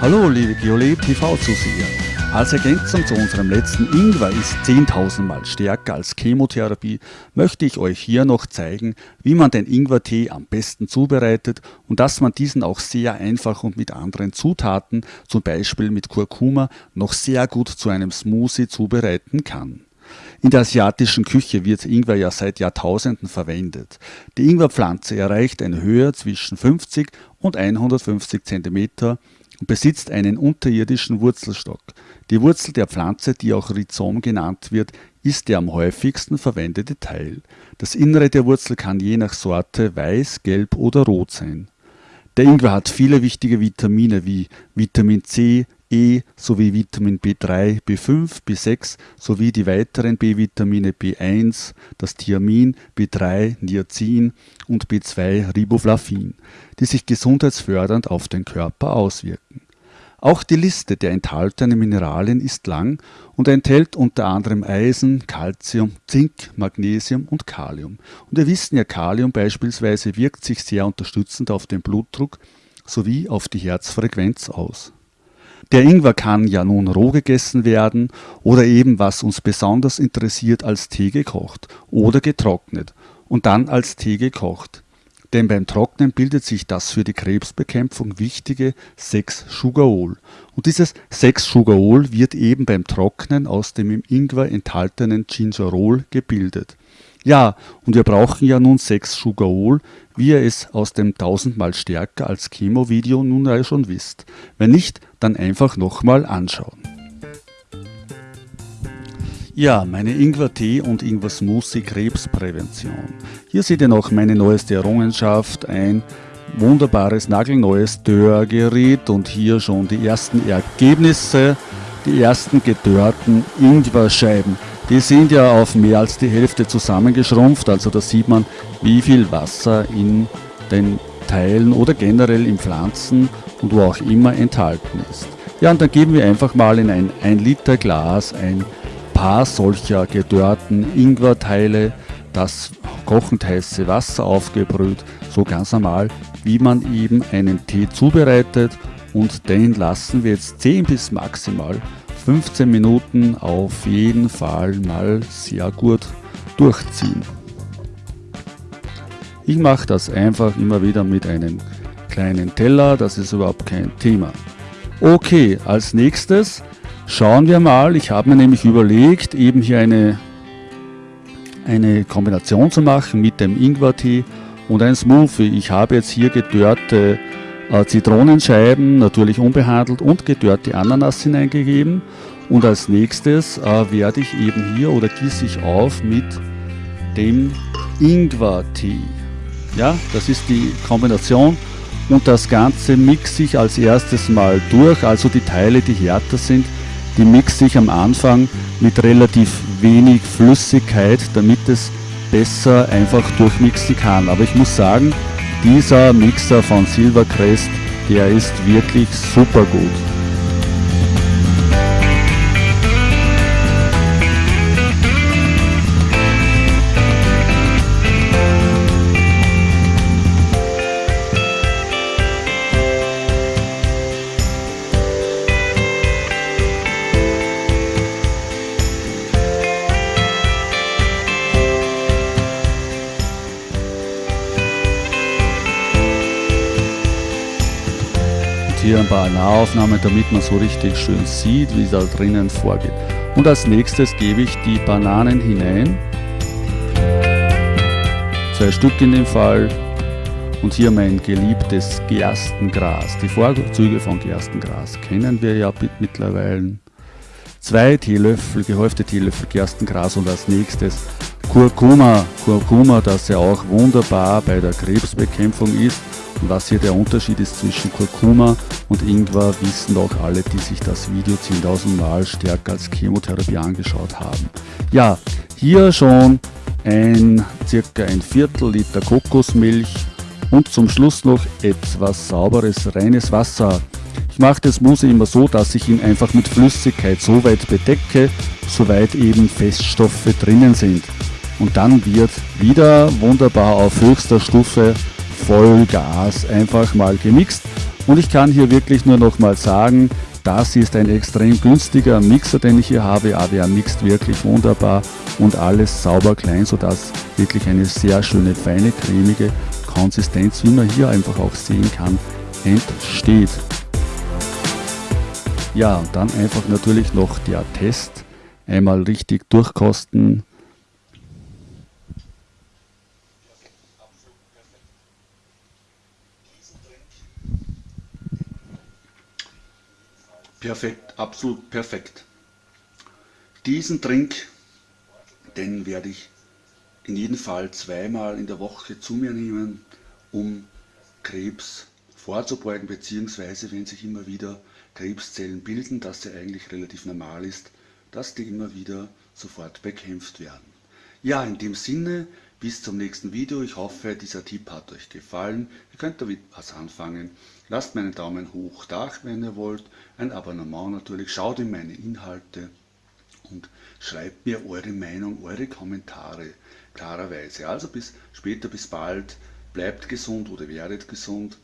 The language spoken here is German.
Hallo liebe GeoLab TV-Zuseher. Als Ergänzung zu unserem letzten Ingwer ist 10.000 Mal stärker als Chemotherapie, möchte ich euch hier noch zeigen, wie man den Ingwertee am besten zubereitet und dass man diesen auch sehr einfach und mit anderen Zutaten, zum Beispiel mit Kurkuma, noch sehr gut zu einem Smoothie zubereiten kann. In der asiatischen Küche wird Ingwer ja seit Jahrtausenden verwendet. Die Ingwerpflanze erreicht eine Höhe zwischen 50 und 150 cm und besitzt einen unterirdischen Wurzelstock. Die Wurzel der Pflanze, die auch Rhizom genannt wird, ist der am häufigsten verwendete Teil. Das Innere der Wurzel kann je nach Sorte weiß, gelb oder rot sein. Der Ingwer hat viele wichtige Vitamine wie Vitamin C, E sowie Vitamin B3, B5, B6 sowie die weiteren B-Vitamine B1, das Thiamin, B3, Niacin und B2 Riboflavin, die sich gesundheitsfördernd auf den Körper auswirken. Auch die Liste der enthaltenen Mineralien ist lang und enthält unter anderem Eisen, Calcium, Zink, Magnesium und Kalium. Und wir wissen ja, Kalium beispielsweise wirkt sich sehr unterstützend auf den Blutdruck sowie auf die Herzfrequenz aus. Der Ingwer kann ja nun roh gegessen werden oder eben, was uns besonders interessiert, als Tee gekocht oder getrocknet und dann als Tee gekocht. Denn beim Trocknen bildet sich das für die Krebsbekämpfung wichtige 6-Sugarol. Und dieses 6-Sugarol wird eben beim Trocknen aus dem im Ingwer enthaltenen Gingerol gebildet. Ja, und wir brauchen ja nun 6-Sugarol, wie ihr es aus dem tausendmal stärker als Chemo-Video nun ja schon wisst. Wenn nicht, dann einfach nochmal anschauen. Ja, meine Ingwer-Tee und Ingwer-Smoothie Krebsprävention. Hier seht ihr noch meine neueste Errungenschaft, ein wunderbares nagelneues Dörrgerät und hier schon die ersten Ergebnisse, die ersten gedörrten Ingwerscheiben. Die sind ja auf mehr als die Hälfte zusammengeschrumpft, also da sieht man, wie viel Wasser in den Teilen oder generell in Pflanzen und wo auch immer enthalten ist. Ja, und dann geben wir einfach mal in ein 1 Liter Glas ein paar solcher gedörrten Ingwerteile, das kochend heiße Wasser aufgebrüht, so ganz normal, wie man eben einen Tee zubereitet und den lassen wir jetzt 10 bis maximal 15 Minuten auf jeden Fall mal sehr gut durchziehen. Ich mache das einfach immer wieder mit einem kleinen Teller, das ist überhaupt kein Thema. Okay, als nächstes schauen wir mal, ich habe mir nämlich überlegt, eben hier eine, eine Kombination zu machen mit dem Ingwertee und ein Smoothie. Ich habe jetzt hier gedörrte Zitronenscheiben, natürlich unbehandelt und gedörrte Ananas hineingegeben und als nächstes äh, werde ich eben hier oder gieße ich auf mit dem Ingwertee. Ja, das ist die Kombination und das Ganze mixe ich als erstes mal durch, also die Teile, die härter sind, die mixe ich am Anfang mit relativ wenig Flüssigkeit, damit es besser einfach durchmixen kann. Aber ich muss sagen, dieser Mixer von Silvercrest, der ist wirklich super gut. Hier ein paar Nahaufnahmen, damit man so richtig schön sieht, wie es da drinnen vorgeht. Und als nächstes gebe ich die Bananen hinein. Zwei Stück in dem Fall. Und hier mein geliebtes Gerstengras. Die Vorzüge von Gerstengras kennen wir ja mittlerweile. Zwei Teelöffel, gehäufte Teelöffel Gerstengras und als nächstes Kurkuma. Kurkuma, das ja auch wunderbar bei der Krebsbekämpfung ist was hier der Unterschied ist zwischen Kurkuma und Ingwer, wissen auch alle, die sich das Video 10.000 Mal stärker als Chemotherapie angeschaut haben. Ja, hier schon ein circa ein Viertel Liter Kokosmilch und zum Schluss noch etwas sauberes, reines Wasser. Ich mache das Mousse immer so, dass ich ihn einfach mit Flüssigkeit so weit bedecke, soweit eben Feststoffe drinnen sind. Und dann wird wieder wunderbar auf höchster Stufe Vollgas einfach mal gemixt Und ich kann hier wirklich nur noch mal sagen, das ist ein extrem günstiger Mixer, den ich hier habe. AWA mixt wirklich wunderbar und alles sauber klein, sodass wirklich eine sehr schöne, feine, cremige Konsistenz, wie man hier einfach auch sehen kann, entsteht. Ja, und dann einfach natürlich noch der Test. Einmal richtig durchkosten. Perfekt, absolut perfekt. Diesen Trink, den werde ich in jedem Fall zweimal in der Woche zu mir nehmen, um Krebs vorzubeugen, beziehungsweise wenn sich immer wieder Krebszellen bilden, dass ja eigentlich relativ normal ist, dass die immer wieder sofort bekämpft werden. Ja, in dem Sinne, bis zum nächsten Video. Ich hoffe, dieser Tipp hat euch gefallen. Ihr könnt damit was anfangen. Lasst mir einen Daumen hoch da, wenn ihr wollt. Ein Abonnement natürlich. Schaut in meine Inhalte und schreibt mir eure Meinung, eure Kommentare klarerweise. Also bis später, bis bald. Bleibt gesund oder werdet gesund.